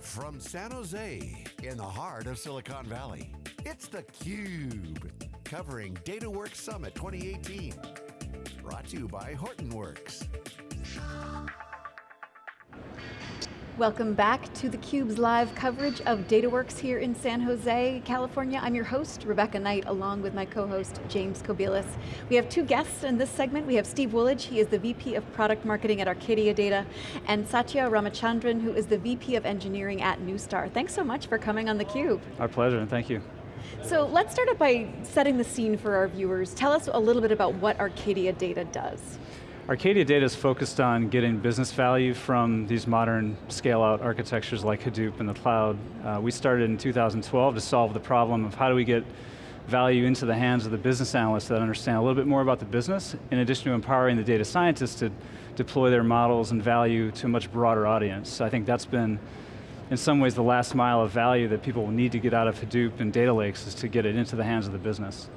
From San Jose, in the heart of Silicon Valley, it's theCUBE, covering DataWorks Summit 2018. Brought to you by Hortonworks. Welcome back to theCUBE's live coverage of DataWorks here in San Jose, California. I'm your host, Rebecca Knight, along with my co-host, James Kobielus. We have two guests in this segment. We have Steve Wooledge, he is the VP of Product Marketing at Arcadia Data, and Satya Ramachandran, who is the VP of Engineering at Neustar. Thanks so much for coming on theCUBE. Our pleasure, and thank you. So let's start up by setting the scene for our viewers. Tell us a little bit about what Arcadia Data does. Arcadia Data is focused on getting business value from these modern scale-out architectures like Hadoop and the cloud. Uh, we started in 2012 to solve the problem of how do we get value into the hands of the business analysts that understand a little bit more about the business, in addition to empowering the data scientists to deploy their models and value to a much broader audience. So I think that's been, in some ways, the last mile of value that people need to get out of Hadoop and data lakes is to get it into the hands of the business.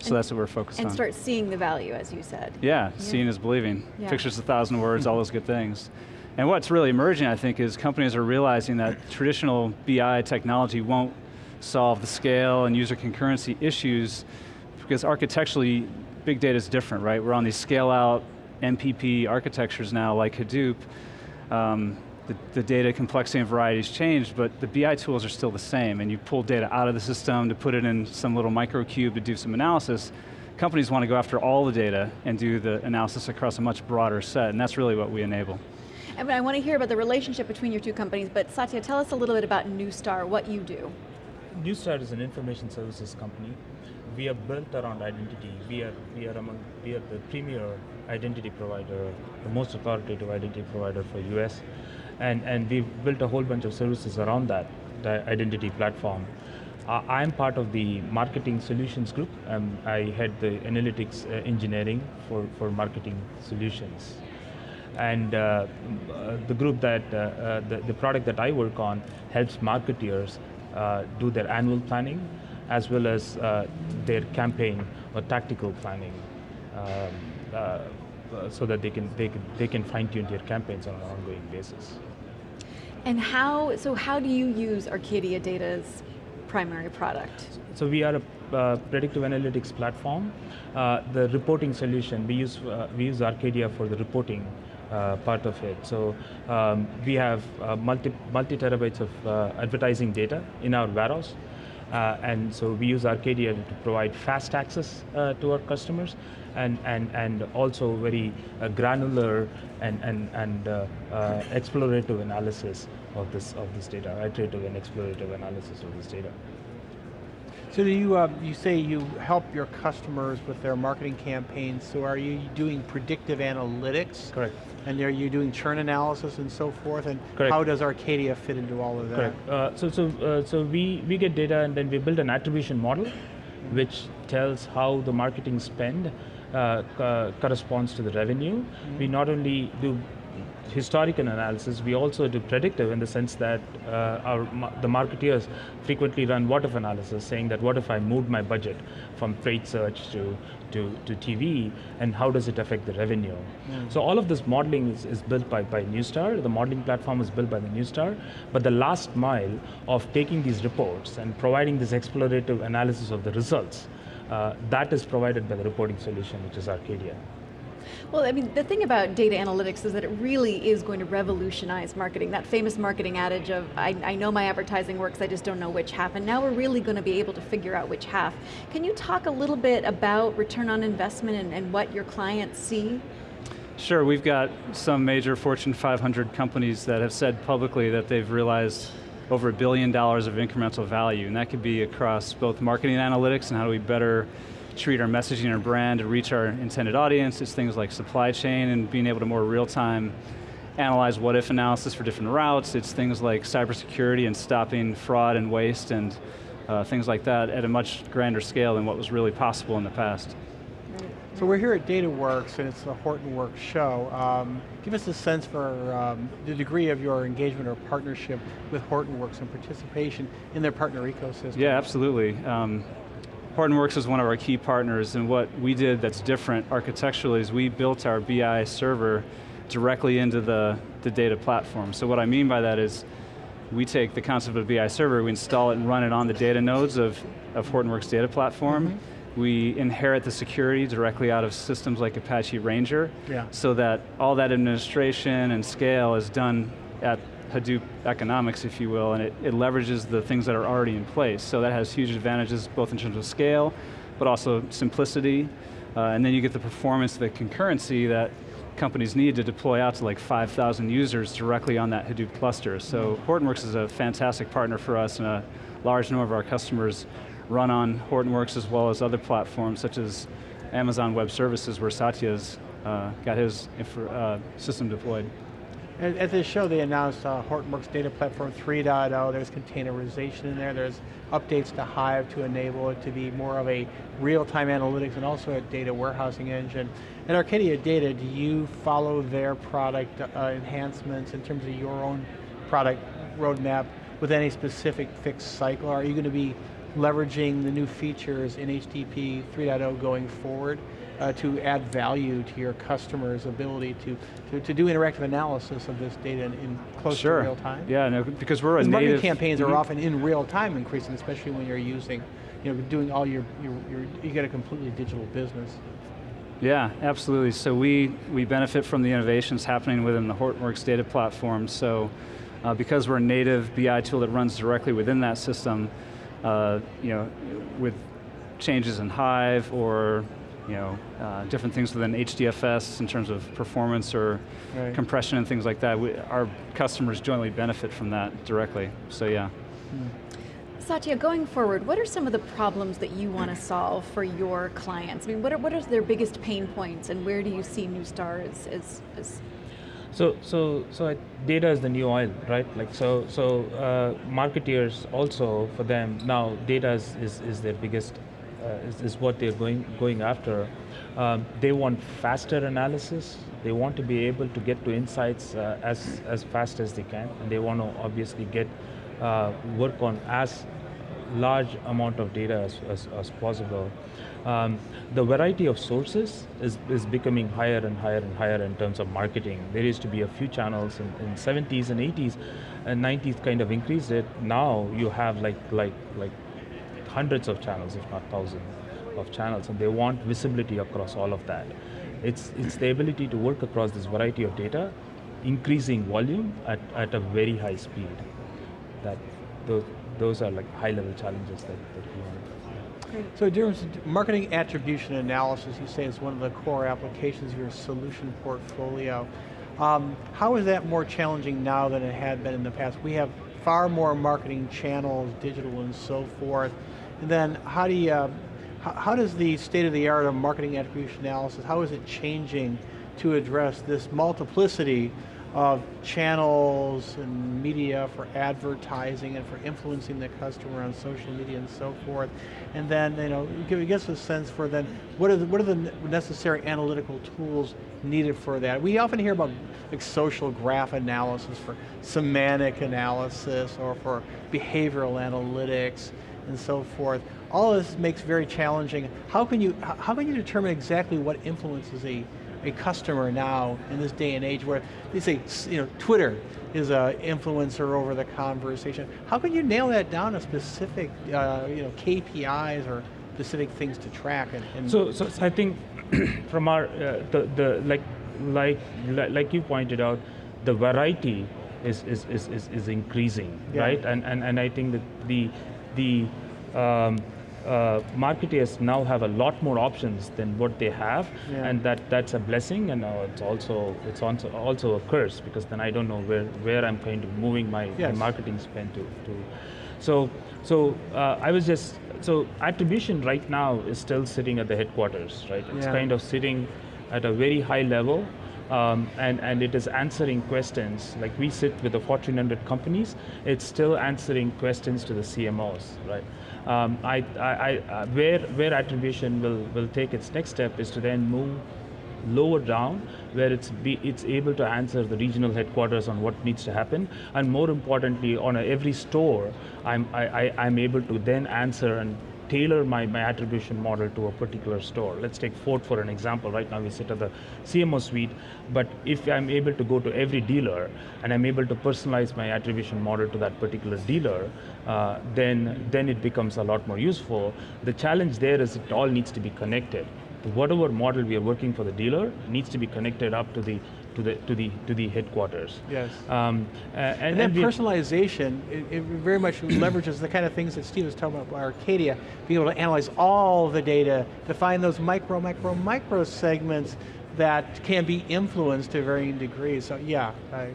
So and, that's what we're focused and on. And start seeing the value, as you said. Yeah, yeah. seeing is believing. Yeah. Pictures a thousand words, all those good things. And what's really emerging, I think, is companies are realizing that traditional BI technology won't solve the scale and user concurrency issues because architecturally, big data is different, right? We're on these scale out MPP architectures now like Hadoop. Um, the, the, data complexity and variety has changed, but the BI tools are still the same, and you pull data out of the system to put it in some little micro cube to do some analysis. Companies want to go after all the data and do the analysis across a much broader set, and that's really what we enable. And I want to hear about the relationship between your two companies, but Satya, tell us a little bit about Neustar, what you do. Neustar is an information services company. We are built around identity. We are, we are, among, we are the premier identity provider, the most authoritative identity provider for US and, and we've built a whole bunch of services around that, the identity platform. Uh, I'm part of the marketing solutions group. Um, I head the analytics uh, engineering for, for marketing solutions. And uh, uh the group that, uh, uh, the, the product that I work on helps marketeers do their annual planning as well as their campaign or tactical planning. Um, uh, so that they can, they can, they can fine tune their campaigns on an ongoing basis. And how, so how do you use Arcadia Data's primary product? So we are a uh, predictive analytics platform. Uh, the reporting solution, we use, uh, we use Arcadia for the reporting uh, part of it. So um, we have uh, multi, multi terabytes of uh, advertising data in our warehouse. Uh, and so we use Arcadia to provide fast access uh, to our customers and, and, and also very uh, granular and, and, and uh, uh, explorative analysis of this, of this data, iterative and explorative analysis of this data. So do you, uh, you say you help your customers with their marketing campaigns, so are you doing predictive analytics? Correct. And are you doing churn analysis and so forth, and Correct. how does Arcadia fit into all of that? Correct. Uh, so so, uh, so we, we get data and then we build an attribution model, which tells how the marketing spend uh, corresponds to the revenue. Mm -hmm. We not only do historical analysis, we also do predictive in the sense that uh, our, the marketeers frequently run what if analysis, saying that what if I moved my budget from trade search to, to, to TV, and how does it affect the revenue? Mm. So all of this modeling is, is built by, by Neustar, the modeling platform is built by the Neustar, but the last mile of taking these reports and providing this explorative analysis of the results, uh, that is provided by the reporting solution, which is Arcadia. Well, I mean, the thing about data analytics is that it really is going to revolutionize marketing. That famous marketing adage of, I, I know my advertising works, I just don't know which half, and now we're really going to be able to figure out which half. Can you talk a little bit about return on investment and, and what your clients see? Sure, we've got some major Fortune 500 companies that have said publicly that they've realized over a billion dollars of incremental value, and that could be across both marketing analytics and how do we better treat our messaging, our brand, to reach our intended audience. It's things like supply chain and being able to more real time analyze what if analysis for different routes. It's things like cybersecurity and stopping fraud and waste and uh, things like that at a much grander scale than what was really possible in the past. So we're here at DataWorks and it's a Hortonworks show. Um, give us a sense for um, the degree of your engagement or partnership with Hortonworks and participation in their partner ecosystem. Yeah, absolutely. Um, Hortonworks is one of our key partners and what we did that's different architecturally is we built our BI server directly into the, the data platform. So what I mean by that is we take the concept of a BI server, we install it and run it on the data nodes of, of Hortonworks data platform. Mm -hmm. We inherit the security directly out of systems like Apache Ranger, yeah. so that all that administration and scale is done at Hadoop economics, if you will, and it, it leverages the things that are already in place. So that has huge advantages, both in terms of scale, but also simplicity, uh, and then you get the performance, the concurrency that companies need to deploy out to like 5,000 users directly on that Hadoop cluster. So. Hortonworks is a fantastic partner for us and a large number of our customers run on Hortonworks as well as other platforms such as Amazon Web Services where Satya's uh, got his uh, system deployed. At this show, they announced uh, Hortonworks Data Platform 3.0. There's containerization in there. There's updates to Hive to enable it to be more of a real-time analytics and also a data warehousing engine. At Arcadia Data, do you follow their product uh, enhancements in terms of your own product roadmap with any specific fixed cycle? Are you going to be leveraging the new features in HDP 3.0 going forward? Uh, to add value to your customers' ability to, to, to do interactive analysis of this data in, in close sure. to real time? Yeah, no, because we're a native... marketing campaigns are mm-hmm. often in real time increasing, especially when you're using, you know, doing all your, your, your you get a completely digital business. Yeah, absolutely. So we, we benefit from the innovations happening within the Hortonworks data platform. So uh, because we're a native BI tool that runs directly within that system, uh, you know, with changes in Hive or you know, uh, different things within HDFS in terms of performance or right. compression and things like that. We, our customers jointly benefit from that directly, so yeah. Hmm. Satya, going forward, what are some of the problems that you want to solve for your clients? I mean, what are, what are their biggest pain points and where do you see Neustar as, as, as so, so, so data is the new oil, right? Like, so, so uh, marketeers also for them now data is, is, is their biggest is, is, what they're going, going after. Um, they want faster analysis. They want to be able to get to insights uh, as, as fast as they can. And they want to obviously get uh, work on as large amount of data as, as, as possible. Um, the variety of sources is, is becoming higher and higher and higher in terms of marketing. There used to be a few channels in, in 70s and 80s and 90s kind of increased it. Now you have like, like, like hundreds of channels, if not thousands of channels, and they want visibility across all of that. It's, it's the ability to work across this variety of data, increasing volume at, at a very high speed. That those, those are like high level challenges that, that we want. So in terms of marketing attribution analysis, you say is one of the core applications of your solution portfolio. Um, how is that more challenging now than it had been in the past? We have far more marketing channels, digital and so forth. And then how do you, uh, how, how does the state of the art of marketing attribution analysis, how is it changing to address this multiplicity of channels and media for advertising and for influencing the customer on social media and so forth. And then, you know, give, us a sense for then, what are, the, what are the necessary analytical tools needed for that? We often hear about like social graph analysis for semantic analysis or for behavioral analytics and so forth. All of this makes very challenging. How can you, how can you determine exactly what influences a, a customer now in this day and age where they say, you know, Twitter is an influencer over the conversation. How can you nail that down to specific, uh, you know, KPIs or specific things to track? And, and so, so, I think from our, uh, the, the, like, like, like you pointed out, the variety is, is, is, is, is increasing, yeah. right? And, and, and I think that the, the um, uh, marketers now have a lot more options than what they have, yeah. and that that's a blessing, and uh, it's also it's also also a curse because then I don't know where where I'm kind of moving my, yes. my marketing spend to. to. So so uh, I was just so attribution right now is still sitting at the headquarters, right? It's yeah. kind of sitting at a very high level. Um, and, and it is answering questions. Like we sit with the Fortune 100 companies, it's still answering questions to the CMOs, right? Um, I, I, I, uh, where, where attribution will, will take its next step is to then move lower down where it's be, it's able to answer the regional headquarters on what needs to happen and more importantly on a, every store I'm I, I, am able to then answer and tailor my, my attribution model to a particular store. Let's take Ford for an example. Right now we sit at the CMO suite, but if I'm able to go to every dealer and I'm able to personalize my attribution model to that particular dealer, uh, then, then it becomes a lot more useful. The challenge there is it all needs to be connected. Whatever model we are working for the dealer needs to be connected up to the to the to the to the headquarters. Yes. Um, uh, and, and, then personalization, it, it, very much leverages the kind of things that Steve was talking about by Arcadia, being able to analyze all the data to find those micro, micro, micro segments that can be influenced to varying degrees. So yeah, I,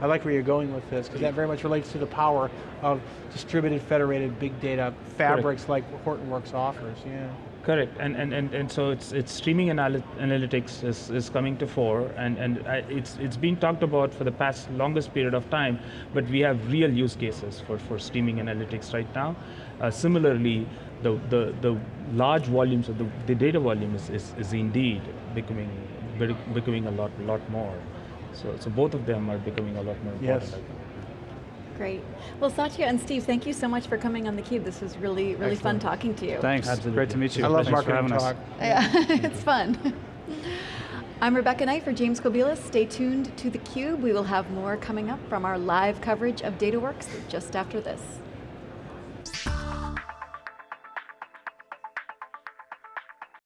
I like where you're going with this, because that very much relates to the power of distributed, federated, big data fabrics like Hortonworks offers, yeah. Correct, and, and, and, and so it's, it's streaming anal analytics is, is coming to fore, and, and it's, it's been talked about for the past longest period of time, but we have real use cases for, for streaming analytics right now. Uh, similarly, the, the, the large volumes of the, the data volume is, is, is indeed becoming, becoming a lot, lot more. So, so both of them are becoming a lot more important. Yes. Great. Well, Satya and Steve, thank you so much for coming on theCUBE. This was really, really Excellent. fun talking to you. Thanks, Absolutely. great to meet you. I love Thanks marketing talk. Yeah, it's fun. I'm Rebecca Knight for James Kobielus. Stay tuned to theCUBE. We will have more coming up from our live coverage of DataWorks just after this.